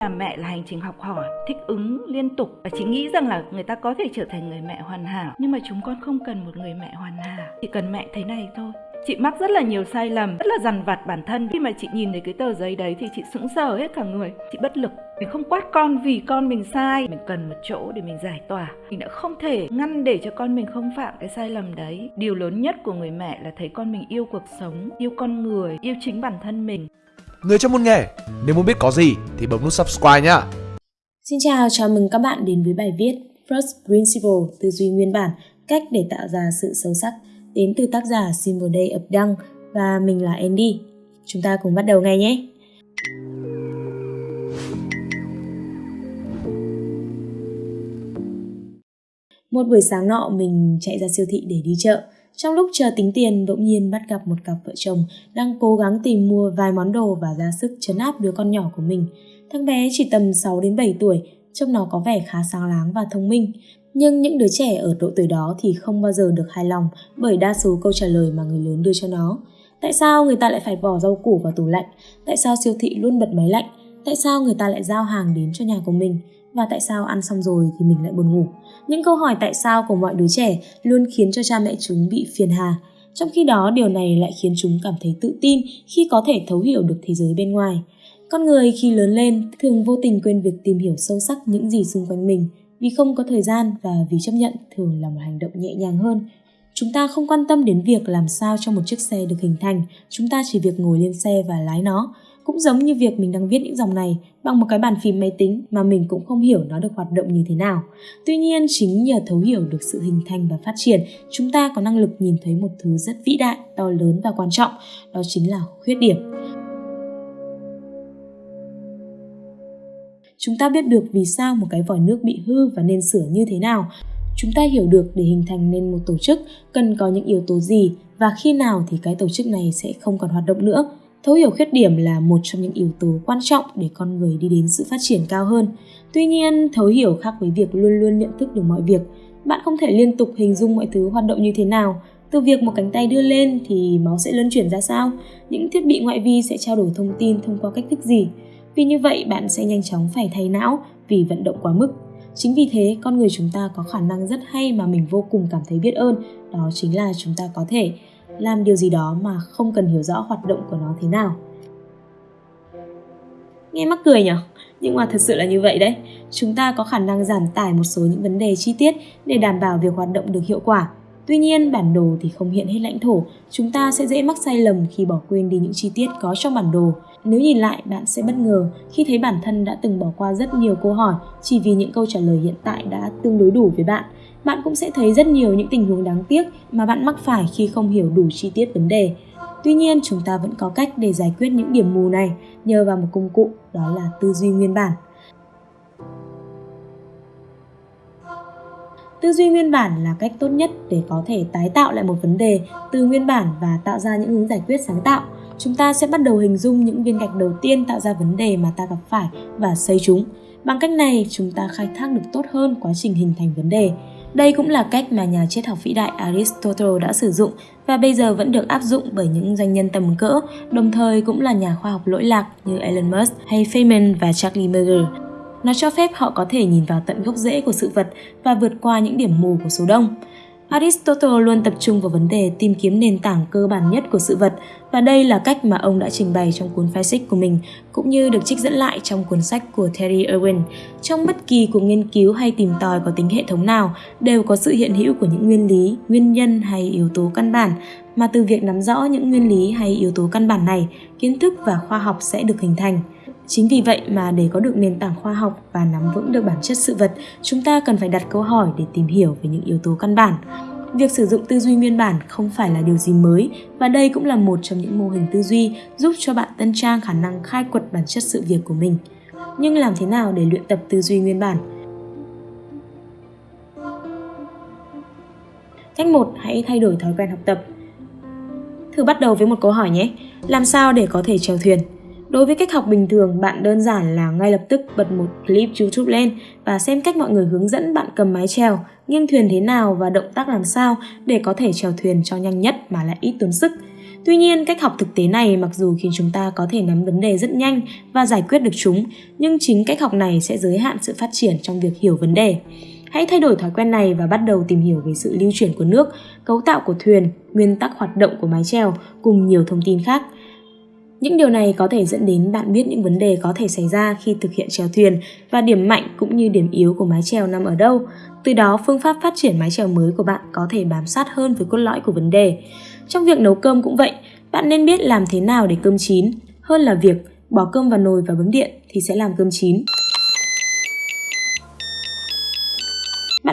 là mẹ là hành trình học hỏi, thích ứng liên tục và chị nghĩ rằng là người ta có thể trở thành người mẹ hoàn hảo. Nhưng mà chúng con không cần một người mẹ hoàn hảo, chỉ cần mẹ thế này thôi. Chị mắc rất là nhiều sai lầm, rất là dằn vặt bản thân. Khi mà chị nhìn thấy cái tờ giấy đấy thì chị sững sờ hết cả người, chị bất lực. Mình không quát con vì con mình sai. Mình cần một chỗ để mình giải tỏa. Mình đã không thể ngăn để cho con mình không phạm cái sai lầm đấy. Điều lớn nhất của người mẹ là thấy con mình yêu cuộc sống, yêu con người, yêu chính bản thân mình. Người trong môn nghề, nếu muốn biết có gì thì bấm nút subscribe nhá. Xin chào, chào mừng các bạn đến với bài viết First Principle tư duy nguyên bản, cách để tạo ra sự sâu sắc đến từ tác giả Simple Day of Đăng và mình là Andy. Chúng ta cùng bắt đầu ngay nhé. Một buổi sáng nọ mình chạy ra siêu thị để đi chợ. Trong lúc chờ tính tiền, bỗng nhiên bắt gặp một cặp vợ chồng đang cố gắng tìm mua vài món đồ và ra sức chấn áp đứa con nhỏ của mình. Thằng bé chỉ tầm 6 đến 7 tuổi, trông nó có vẻ khá sáng láng và thông minh. Nhưng những đứa trẻ ở độ tuổi đó thì không bao giờ được hài lòng bởi đa số câu trả lời mà người lớn đưa cho nó. Tại sao người ta lại phải bỏ rau củ vào tủ lạnh? Tại sao siêu thị luôn bật máy lạnh? Tại sao người ta lại giao hàng đến cho nhà của mình? Và tại sao ăn xong rồi thì mình lại buồn ngủ? Những câu hỏi tại sao của mọi đứa trẻ luôn khiến cho cha mẹ chúng bị phiền hà. Trong khi đó điều này lại khiến chúng cảm thấy tự tin khi có thể thấu hiểu được thế giới bên ngoài. Con người khi lớn lên thường vô tình quên việc tìm hiểu sâu sắc những gì xung quanh mình vì không có thời gian và vì chấp nhận thường là một hành động nhẹ nhàng hơn. Chúng ta không quan tâm đến việc làm sao cho một chiếc xe được hình thành, chúng ta chỉ việc ngồi lên xe và lái nó. Cũng giống như việc mình đang viết những dòng này bằng một cái bàn phím máy tính mà mình cũng không hiểu nó được hoạt động như thế nào. Tuy nhiên, chính nhờ thấu hiểu được sự hình thành và phát triển, chúng ta có năng lực nhìn thấy một thứ rất vĩ đại, to lớn và quan trọng, đó chính là khuyết điểm. Chúng ta biết được vì sao một cái vòi nước bị hư và nên sửa như thế nào. Chúng ta hiểu được để hình thành nên một tổ chức cần có những yếu tố gì và khi nào thì cái tổ chức này sẽ không còn hoạt động nữa. Thấu hiểu khuyết điểm là một trong những yếu tố quan trọng để con người đi đến sự phát triển cao hơn. Tuy nhiên, thấu hiểu khác với việc luôn luôn nhận thức được mọi việc. Bạn không thể liên tục hình dung mọi thứ hoạt động như thế nào. Từ việc một cánh tay đưa lên thì máu sẽ luân chuyển ra sao? Những thiết bị ngoại vi sẽ trao đổi thông tin thông qua cách thức gì? Vì như vậy bạn sẽ nhanh chóng phải thay não vì vận động quá mức. Chính vì thế con người chúng ta có khả năng rất hay mà mình vô cùng cảm thấy biết ơn, đó chính là chúng ta có thể làm điều gì đó mà không cần hiểu rõ hoạt động của nó thế nào. Nghe mắc cười nhỉ? Nhưng mà thật sự là như vậy đấy. Chúng ta có khả năng giảm tải một số những vấn đề chi tiết để đảm bảo việc hoạt động được hiệu quả. Tuy nhiên, bản đồ thì không hiện hết lãnh thổ, chúng ta sẽ dễ mắc sai lầm khi bỏ quên đi những chi tiết có trong bản đồ. Nếu nhìn lại, bạn sẽ bất ngờ khi thấy bản thân đã từng bỏ qua rất nhiều câu hỏi chỉ vì những câu trả lời hiện tại đã tương đối đủ với bạn. Bạn cũng sẽ thấy rất nhiều những tình huống đáng tiếc mà bạn mắc phải khi không hiểu đủ chi tiết vấn đề. Tuy nhiên, chúng ta vẫn có cách để giải quyết những điểm mù này nhờ vào một công cụ đó là tư duy nguyên bản. Tư duy nguyên bản là cách tốt nhất để có thể tái tạo lại một vấn đề từ nguyên bản và tạo ra những hướng giải quyết sáng tạo. Chúng ta sẽ bắt đầu hình dung những viên gạch đầu tiên tạo ra vấn đề mà ta gặp phải và xây chúng. Bằng cách này, chúng ta khai thác được tốt hơn quá trình hình thành vấn đề. Đây cũng là cách mà nhà triết học vĩ đại Aristotle đã sử dụng và bây giờ vẫn được áp dụng bởi những doanh nhân tầm cỡ, đồng thời cũng là nhà khoa học lỗi lạc như Elon Musk hay Feynman và Charlie Munger. Nó cho phép họ có thể nhìn vào tận gốc rễ của sự vật và vượt qua những điểm mù của số đông. Aristotle luôn tập trung vào vấn đề tìm kiếm nền tảng cơ bản nhất của sự vật và đây là cách mà ông đã trình bày trong cuốn Physics của mình cũng như được trích dẫn lại trong cuốn sách của Terry Irwin. Trong bất kỳ cuộc nghiên cứu hay tìm tòi có tính hệ thống nào đều có sự hiện hữu của những nguyên lý, nguyên nhân hay yếu tố căn bản mà từ việc nắm rõ những nguyên lý hay yếu tố căn bản này, kiến thức và khoa học sẽ được hình thành. Chính vì vậy mà để có được nền tảng khoa học và nắm vững được bản chất sự vật, chúng ta cần phải đặt câu hỏi để tìm hiểu về những yếu tố căn bản. Việc sử dụng tư duy nguyên bản không phải là điều gì mới và đây cũng là một trong những mô hình tư duy giúp cho bạn tân trang khả năng khai quật bản chất sự việc của mình. Nhưng làm thế nào để luyện tập tư duy nguyên bản? Cách 1, hãy thay đổi thói quen học tập. Thử bắt đầu với một câu hỏi nhé. Làm sao để có thể chèo thuyền? Đối với cách học bình thường, bạn đơn giản là ngay lập tức bật một clip YouTube lên và xem cách mọi người hướng dẫn bạn cầm mái chèo, nghiêng thuyền thế nào và động tác làm sao để có thể chèo thuyền cho nhanh nhất mà lại ít tốn sức. Tuy nhiên, cách học thực tế này mặc dù khiến chúng ta có thể nắm vấn đề rất nhanh và giải quyết được chúng, nhưng chính cách học này sẽ giới hạn sự phát triển trong việc hiểu vấn đề. Hãy thay đổi thói quen này và bắt đầu tìm hiểu về sự lưu chuyển của nước, cấu tạo của thuyền, nguyên tắc hoạt động của mái chèo cùng nhiều thông tin khác. Những điều này có thể dẫn đến bạn biết những vấn đề có thể xảy ra khi thực hiện chèo thuyền và điểm mạnh cũng như điểm yếu của mái chèo nằm ở đâu. Từ đó, phương pháp phát triển mái chèo mới của bạn có thể bám sát hơn với cốt lõi của vấn đề. Trong việc nấu cơm cũng vậy, bạn nên biết làm thế nào để cơm chín, hơn là việc bỏ cơm vào nồi và bấm điện thì sẽ làm cơm chín.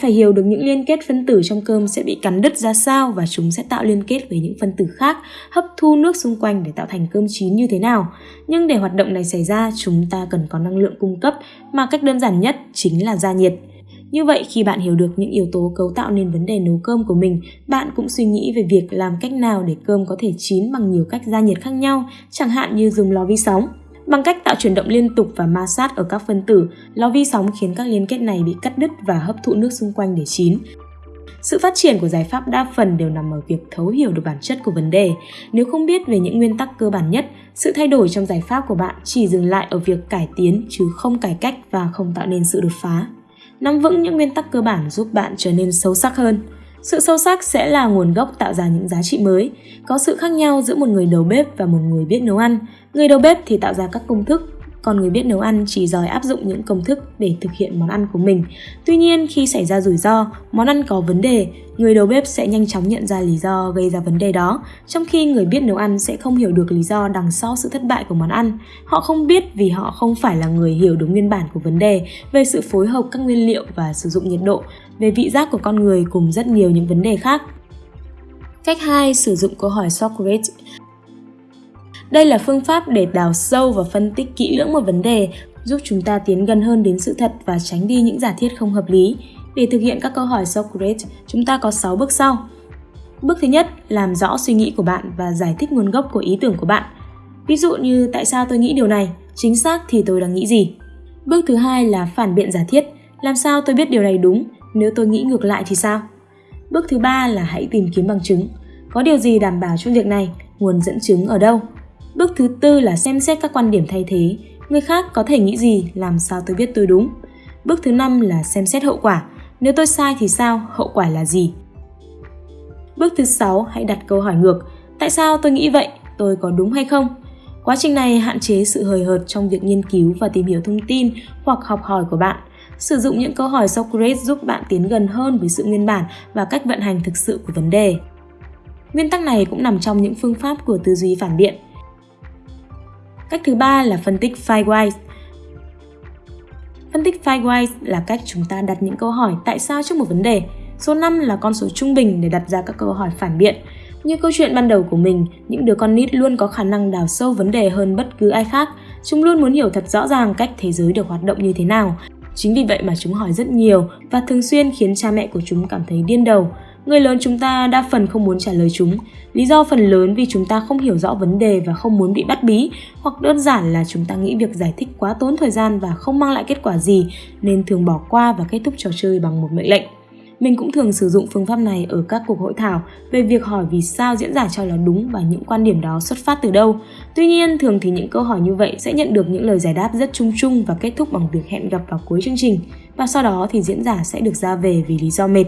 Phải hiểu được những liên kết phân tử trong cơm sẽ bị cắn đứt ra sao và chúng sẽ tạo liên kết với những phân tử khác, hấp thu nước xung quanh để tạo thành cơm chín như thế nào. Nhưng để hoạt động này xảy ra, chúng ta cần có năng lượng cung cấp mà cách đơn giản nhất chính là gia nhiệt. Như vậy khi bạn hiểu được những yếu tố cấu tạo nên vấn đề nấu cơm của mình, bạn cũng suy nghĩ về việc làm cách nào để cơm có thể chín bằng nhiều cách gia nhiệt khác nhau, chẳng hạn như dùng lò vi sóng. Bằng cách tạo chuyển động liên tục và ma sát ở các phân tử, lò vi sóng khiến các liên kết này bị cắt đứt và hấp thụ nước xung quanh để chín. Sự phát triển của giải pháp đa phần đều nằm ở việc thấu hiểu được bản chất của vấn đề. Nếu không biết về những nguyên tắc cơ bản nhất, sự thay đổi trong giải pháp của bạn chỉ dừng lại ở việc cải tiến chứ không cải cách và không tạo nên sự đột phá. Nắm vững những nguyên tắc cơ bản giúp bạn trở nên sâu sắc hơn. Sự sâu sắc sẽ là nguồn gốc tạo ra những giá trị mới. Có sự khác nhau giữa một người đầu bếp và một người biết nấu ăn. Người đầu bếp thì tạo ra các công thức, còn người biết nấu ăn chỉ giỏi áp dụng những công thức để thực hiện món ăn của mình. Tuy nhiên, khi xảy ra rủi ro, món ăn có vấn đề, người đầu bếp sẽ nhanh chóng nhận ra lý do gây ra vấn đề đó, trong khi người biết nấu ăn sẽ không hiểu được lý do đằng sau sự thất bại của món ăn. Họ không biết vì họ không phải là người hiểu đúng nguyên bản của vấn đề về sự phối hợp các nguyên liệu và sử dụng nhiệt độ, về vị giác của con người cùng rất nhiều những vấn đề khác. Cách 2. Sử dụng câu hỏi Socrates đây là phương pháp để đào sâu và phân tích kỹ lưỡng một vấn đề, giúp chúng ta tiến gần hơn đến sự thật và tránh đi những giả thiết không hợp lý. Để thực hiện các câu hỏi Socrates, chúng ta có 6 bước sau. Bước thứ nhất, làm rõ suy nghĩ của bạn và giải thích nguồn gốc của ý tưởng của bạn. Ví dụ như tại sao tôi nghĩ điều này, chính xác thì tôi đang nghĩ gì. Bước thứ hai là phản biện giả thiết, làm sao tôi biết điều này đúng, nếu tôi nghĩ ngược lại thì sao? Bước thứ ba là hãy tìm kiếm bằng chứng. Có điều gì đảm bảo cho việc này, nguồn dẫn chứng ở đâu? Bước thứ tư là xem xét các quan điểm thay thế. Người khác có thể nghĩ gì, làm sao tôi biết tôi đúng. Bước thứ năm là xem xét hậu quả. Nếu tôi sai thì sao, hậu quả là gì? Bước thứ sáu, hãy đặt câu hỏi ngược. Tại sao tôi nghĩ vậy? Tôi có đúng hay không? Quá trình này hạn chế sự hời hợt trong việc nghiên cứu và tìm hiểu thông tin hoặc học hỏi của bạn. Sử dụng những câu hỏi Socrates giúp bạn tiến gần hơn với sự nguyên bản và cách vận hành thực sự của vấn đề. Nguyên tắc này cũng nằm trong những phương pháp của tư duy phản biện. Cách thứ ba là phân tích Five Phân tích Five là cách chúng ta đặt những câu hỏi tại sao trước một vấn đề. Số 5 là con số trung bình để đặt ra các câu hỏi phản biện. Như câu chuyện ban đầu của mình, những đứa con nít luôn có khả năng đào sâu vấn đề hơn bất cứ ai khác. Chúng luôn muốn hiểu thật rõ ràng cách thế giới được hoạt động như thế nào. Chính vì vậy mà chúng hỏi rất nhiều và thường xuyên khiến cha mẹ của chúng cảm thấy điên đầu. Người lớn chúng ta đa phần không muốn trả lời chúng. Lý do phần lớn vì chúng ta không hiểu rõ vấn đề và không muốn bị bắt bí, hoặc đơn giản là chúng ta nghĩ việc giải thích quá tốn thời gian và không mang lại kết quả gì nên thường bỏ qua và kết thúc trò chơi bằng một mệnh lệnh. Mình cũng thường sử dụng phương pháp này ở các cuộc hội thảo về việc hỏi vì sao diễn giả cho là đúng và những quan điểm đó xuất phát từ đâu. Tuy nhiên, thường thì những câu hỏi như vậy sẽ nhận được những lời giải đáp rất chung chung và kết thúc bằng việc hẹn gặp vào cuối chương trình. Và sau đó thì diễn giả sẽ được ra về vì lý do mệt.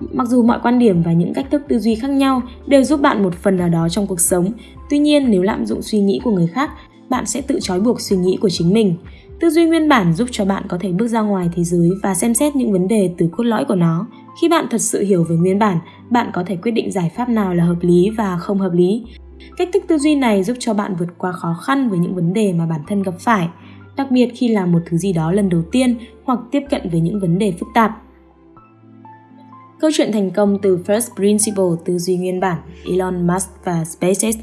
Mặc dù mọi quan điểm và những cách thức tư duy khác nhau đều giúp bạn một phần nào đó trong cuộc sống, tuy nhiên nếu lạm dụng suy nghĩ của người khác, bạn sẽ tự trói buộc suy nghĩ của chính mình. Tư duy nguyên bản giúp cho bạn có thể bước ra ngoài thế giới và xem xét những vấn đề từ cốt lõi của nó. Khi bạn thật sự hiểu về nguyên bản, bạn có thể quyết định giải pháp nào là hợp lý và không hợp lý. Cách thức tư duy này giúp cho bạn vượt qua khó khăn với những vấn đề mà bản thân gặp phải, đặc biệt khi làm một thứ gì đó lần đầu tiên hoặc tiếp cận với những vấn đề phức tạp. Câu chuyện thành công từ First Principle tư duy nguyên bản Elon Musk và SpaceX.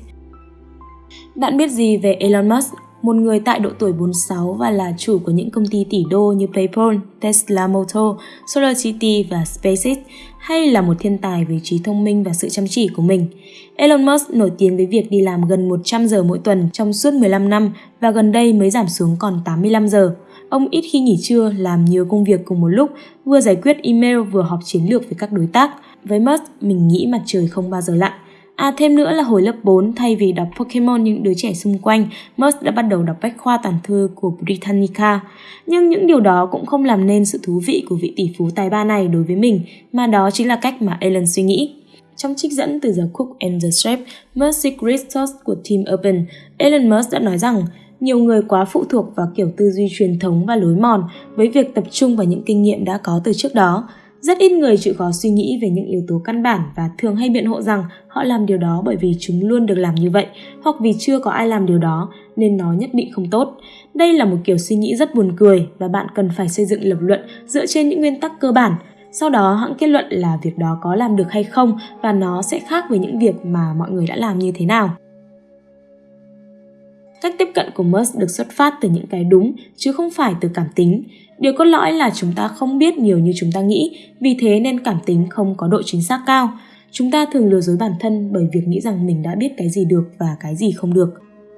Bạn biết gì về Elon Musk, một người tại độ tuổi 46 và là chủ của những công ty tỷ đô như PayPal, Tesla Motor, SolarCity và SpaceX, hay là một thiên tài về trí thông minh và sự chăm chỉ của mình? Elon Musk nổi tiếng với việc đi làm gần 100 giờ mỗi tuần trong suốt 15 năm và gần đây mới giảm xuống còn 85 giờ. Ông ít khi nghỉ trưa, làm nhiều công việc cùng một lúc, vừa giải quyết email vừa họp chiến lược với các đối tác. Với Musk, mình nghĩ mặt trời không bao giờ lặn. À thêm nữa là hồi lớp 4 thay vì đọc Pokemon những đứa trẻ xung quanh, Musk đã bắt đầu đọc bách khoa toàn thư của Britannica. Nhưng những điều đó cũng không làm nên sự thú vị của vị tỷ phú tài ba này đối với mình, mà đó chính là cách mà Alan suy nghĩ. Trong trích dẫn từ The Cook and the Chef, Mercy Christos của Team Urban, Elon Musk đã nói rằng nhiều người quá phụ thuộc vào kiểu tư duy truyền thống và lối mòn với việc tập trung vào những kinh nghiệm đã có từ trước đó. Rất ít người chịu khó suy nghĩ về những yếu tố căn bản và thường hay biện hộ rằng họ làm điều đó bởi vì chúng luôn được làm như vậy hoặc vì chưa có ai làm điều đó nên nó nhất định không tốt. Đây là một kiểu suy nghĩ rất buồn cười và bạn cần phải xây dựng lập luận dựa trên những nguyên tắc cơ bản. Sau đó, hãng kết luận là việc đó có làm được hay không và nó sẽ khác với những việc mà mọi người đã làm như thế nào. Cách tiếp cận của Musk được xuất phát từ những cái đúng chứ không phải từ cảm tính. Điều cốt lõi là chúng ta không biết nhiều như chúng ta nghĩ, vì thế nên cảm tính không có độ chính xác cao. Chúng ta thường lừa dối bản thân bởi việc nghĩ rằng mình đã biết cái gì được và cái gì không được.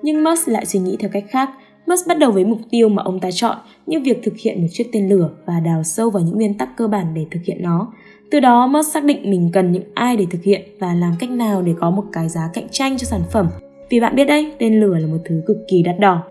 Nhưng Musk lại suy nghĩ theo cách khác. Musk bắt đầu với mục tiêu mà ông ta chọn, như việc thực hiện một chiếc tên lửa và đào sâu vào những nguyên tắc cơ bản để thực hiện nó. Từ đó Musk xác định mình cần những ai để thực hiện và làm cách nào để có một cái giá cạnh tranh cho sản phẩm vì bạn biết đấy, tên lửa là một thứ cực kỳ đắt đỏ.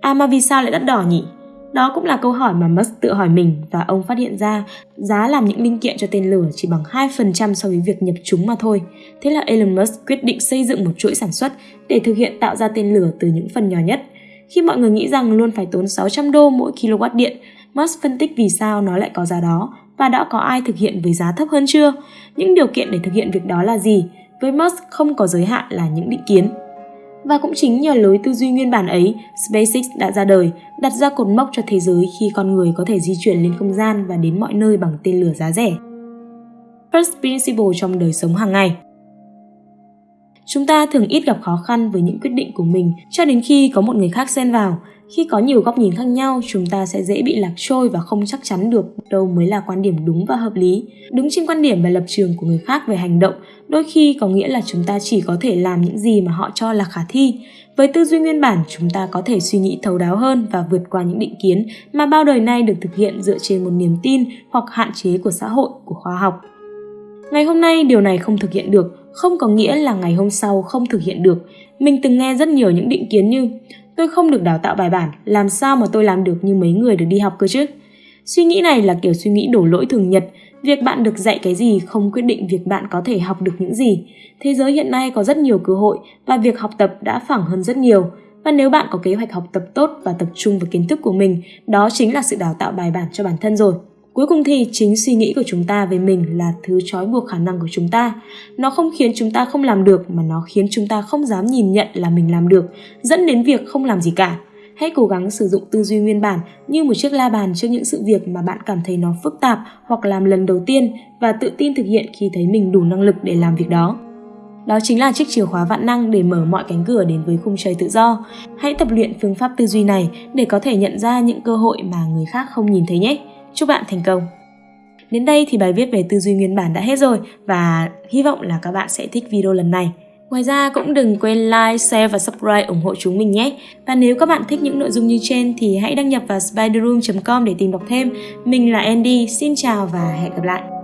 À mà vì sao lại đắt đỏ nhỉ? Đó cũng là câu hỏi mà Musk tự hỏi mình và ông phát hiện ra giá làm những linh kiện cho tên lửa chỉ bằng 2% so với việc nhập chúng mà thôi. Thế là Elon Musk quyết định xây dựng một chuỗi sản xuất để thực hiện tạo ra tên lửa từ những phần nhỏ nhất. Khi mọi người nghĩ rằng luôn phải tốn 600 đô mỗi kW điện, Musk phân tích vì sao nó lại có giá đó và đã có ai thực hiện với giá thấp hơn chưa? Những điều kiện để thực hiện việc đó là gì? Với Musk không có giới hạn là những định kiến. Và cũng chính nhờ lối tư duy nguyên bản ấy, SpaceX đã ra đời, đặt ra cột mốc cho thế giới khi con người có thể di chuyển lên không gian và đến mọi nơi bằng tên lửa giá rẻ. First Principle trong đời sống hàng ngày Chúng ta thường ít gặp khó khăn với những quyết định của mình cho đến khi có một người khác xen vào. Khi có nhiều góc nhìn khác nhau, chúng ta sẽ dễ bị lạc trôi và không chắc chắn được đâu mới là quan điểm đúng và hợp lý. Đứng trên quan điểm và lập trường của người khác về hành động đôi khi có nghĩa là chúng ta chỉ có thể làm những gì mà họ cho là khả thi. Với tư duy nguyên bản, chúng ta có thể suy nghĩ thấu đáo hơn và vượt qua những định kiến mà bao đời nay được thực hiện dựa trên một niềm tin hoặc hạn chế của xã hội, của khoa học. Ngày hôm nay điều này không thực hiện được, không có nghĩa là ngày hôm sau không thực hiện được. Mình từng nghe rất nhiều những định kiến như tôi không được đào tạo bài bản, làm sao mà tôi làm được như mấy người được đi học cơ chứ? Suy nghĩ này là kiểu suy nghĩ đổ lỗi thường nhật, việc bạn được dạy cái gì không quyết định việc bạn có thể học được những gì. Thế giới hiện nay có rất nhiều cơ hội và việc học tập đã phẳng hơn rất nhiều. Và nếu bạn có kế hoạch học tập tốt và tập trung vào kiến thức của mình, đó chính là sự đào tạo bài bản cho bản thân rồi. Cuối cùng thì chính suy nghĩ của chúng ta về mình là thứ trói buộc khả năng của chúng ta. Nó không khiến chúng ta không làm được mà nó khiến chúng ta không dám nhìn nhận là mình làm được, dẫn đến việc không làm gì cả. Hãy cố gắng sử dụng tư duy nguyên bản như một chiếc la bàn trước những sự việc mà bạn cảm thấy nó phức tạp hoặc làm lần đầu tiên và tự tin thực hiện khi thấy mình đủ năng lực để làm việc đó. Đó chính là chiếc chìa khóa vạn năng để mở mọi cánh cửa đến với khung trời tự do. Hãy tập luyện phương pháp tư duy này để có thể nhận ra những cơ hội mà người khác không nhìn thấy nhé. Chúc bạn thành công! Đến đây thì bài viết về tư duy nguyên bản đã hết rồi và hy vọng là các bạn sẽ thích video lần này. Ngoài ra cũng đừng quên like, share và subscribe ủng hộ chúng mình nhé. Và nếu các bạn thích những nội dung như trên thì hãy đăng nhập vào spiderroom.com để tìm đọc thêm. Mình là Andy, xin chào và hẹn gặp lại.